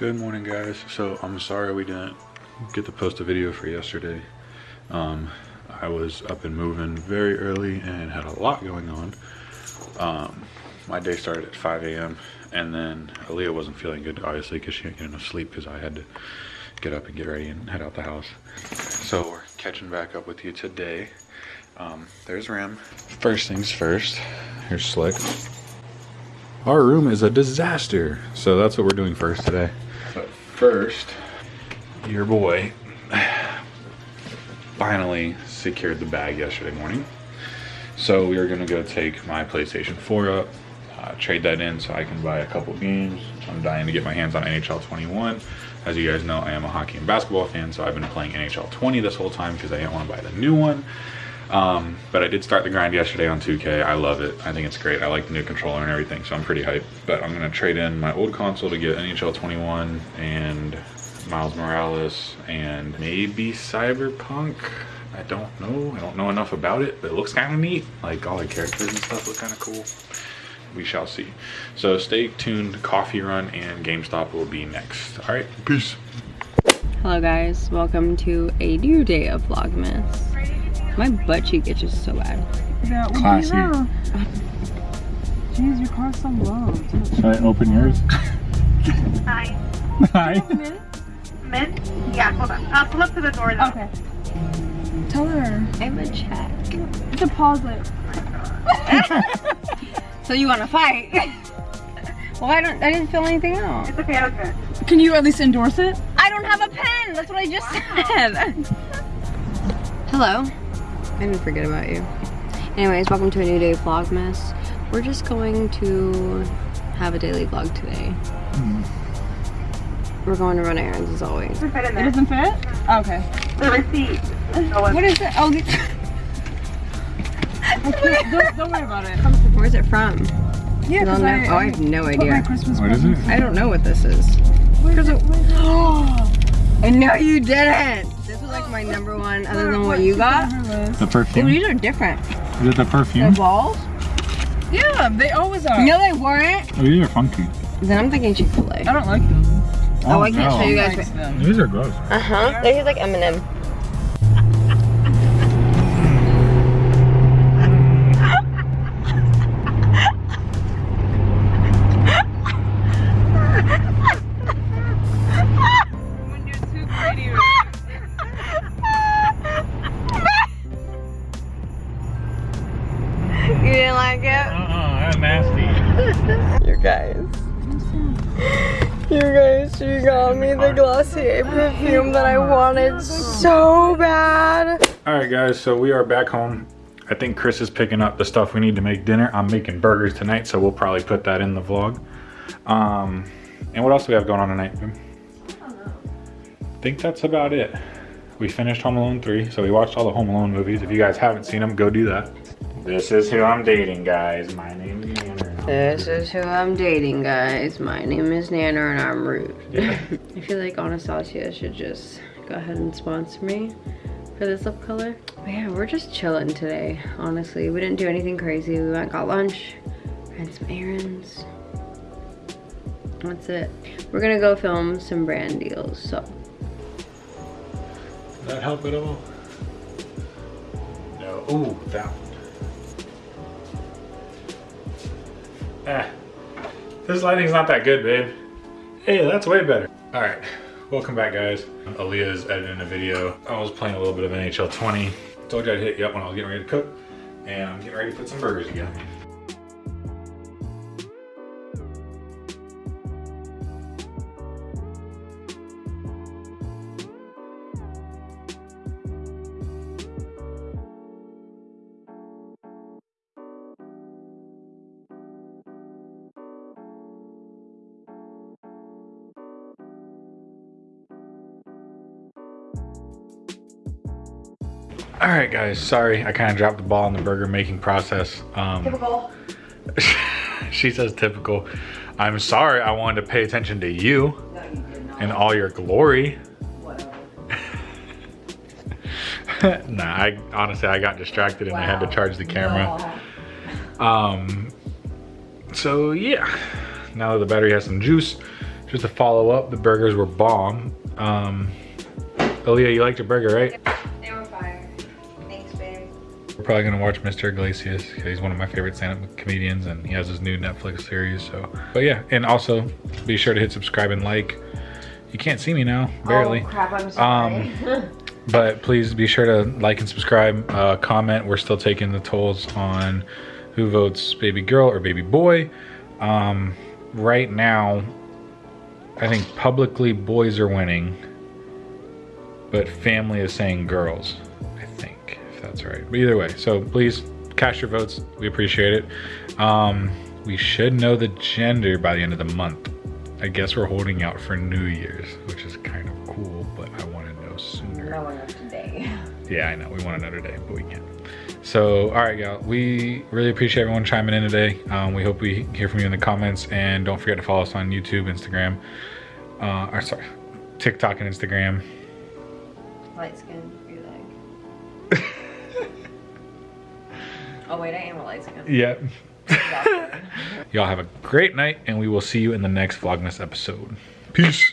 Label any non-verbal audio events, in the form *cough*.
Good morning guys. So I'm sorry we didn't get to post a video for yesterday. Um, I was up and moving very early and had a lot going on. Um, my day started at 5 a.m. and then Aaliyah wasn't feeling good obviously because she didn't get enough sleep because I had to get up and get ready and head out the house. So we're catching back up with you today. Um, there's Ram. First things first, here's Slick. Our room is a disaster. So that's what we're doing first today. First, your boy finally secured the bag yesterday morning. So we are gonna go take my PlayStation 4 up, uh, trade that in so I can buy a couple games. I'm dying to get my hands on NHL 21. As you guys know, I am a hockey and basketball fan, so I've been playing NHL 20 this whole time because I didn't want to buy the new one. Um, but I did start the grind yesterday on 2K. I love it. I think it's great. I like the new controller and everything, so I'm pretty hyped. But I'm going to trade in my old console to get NHL 21 and Miles Morales and maybe Cyberpunk. I don't know. I don't know enough about it, but it looks kind of neat. Like all the characters and stuff look kind of cool. We shall see. So stay tuned. Coffee Run and GameStop will be next. All right, peace. Hello guys, welcome to a new day of Vlogmas. My butt cheek itches so bad. Yeah, Classy. Jeez, your car's so low. Should I open yours? *laughs* Hi. Hi. Mint? Yeah, hold on. I'll pull up to the door though. Okay. Tell her. I'm a check. You can pause it. So you want to fight? *laughs* well, I don't. I didn't fill anything out. It's okay, I was good. Can you at least endorse it? I don't have a pen. That's what I just said. *laughs* Hello. I didn't forget about you. Anyways, welcome to a new day of Vlogmas. We're just going to have a daily vlog today. Hmm. We're going to run errands as always. Doesn't fit in It doesn't fit? Oh, okay. The receipt. Oh, What is it? Oh, the... *laughs* okay, don't, don't worry about it. Where's it from? Yeah, I because know. I, oh, I have no put my idea. Christmas What is it? I don't know what this is. Where's Because it? it- Where's it? Oh, I know you didn't. This was like my number one, other than what you got. The Oh, perfume? these are different. Is it the perfume? balls? yeah, they always are. No, they weren't. Oh, these are funky. Then I'm thinking Chick-fil-A. I don't like them. Oh, I can't show you guys. These are gross. Uh huh. They're like M&M. You didn't like it? Uh-uh, that's nasty. *laughs* You guys. You guys, you got me the Glossier perfume that I wanted so bad. All right, guys, so we are back home. I think Chris is picking up the stuff we need to make dinner. I'm making burgers tonight, so we'll probably put that in the vlog. Um, and what else do we have going on tonight? I don't know. I think that's about it. We finished Home Alone 3, so we watched all the Home Alone movies. If you guys haven't seen them, go do that. This is who I'm dating, guys. My name is Andrew. This is who I'm dating, guys. My name is Nana and I'm rude. Yeah. *laughs* I feel like Anastasia should just go ahead and sponsor me for this lip color. But yeah, we're just chilling today, honestly. We didn't do anything crazy. We went got lunch, ran some errands. That's it. We're gonna go film some brand deals, so. Does that help at all? No. Ooh, that Eh. This lighting's not that good, babe. Hey, that's way better. All right, welcome back, guys. Aaliyah's editing a video. I was playing a little bit of NHL 20. Told you I'd hit you up when I was getting ready to cook. And I'm getting ready to put some burgers together. All right, guys. Sorry, I kind of dropped the ball in the burger making process. Um, Typical. *laughs* she says typical. I'm sorry. I wanted to pay attention to you and all your glory. *laughs* nah, I honestly I got distracted and I had to charge the camera. Um, so yeah, now that the battery has some juice, just to follow up, the burgers were bomb. Um, Aaliyah, you liked your burger, right? We're probably gonna watch Mr. Iglesias. He's one of my favorite stand-up comedians, and he has his new Netflix series. So, but yeah, and also be sure to hit subscribe and like. You can't see me now, barely. Oh, crap, I'm sorry. *laughs* But please be sure to like and subscribe, uh, comment. We're still taking the tolls on who votes baby girl or baby boy. Um, right now, I think publicly boys are winning, but family is saying girls. I think if that's right. But either way, so please cast your votes. We appreciate it. Um, we should know the gender by the end of the month. I guess we're holding out for New Year's, which is kind of cool, but I want to know sooner. I want to know today. *laughs* Yeah, I know. We want another day, but we can't. So, all right, y'all. We really appreciate everyone chiming in today. Um, we hope we hear from you in the comments, and don't forget to follow us on YouTube, Instagram, uh, or sorry, TikTok and Instagram. Light skin, oh wait, I am light skin. Yep. *laughs* y'all have a great night, and we will see you in the next Vlogmas episode. Peace.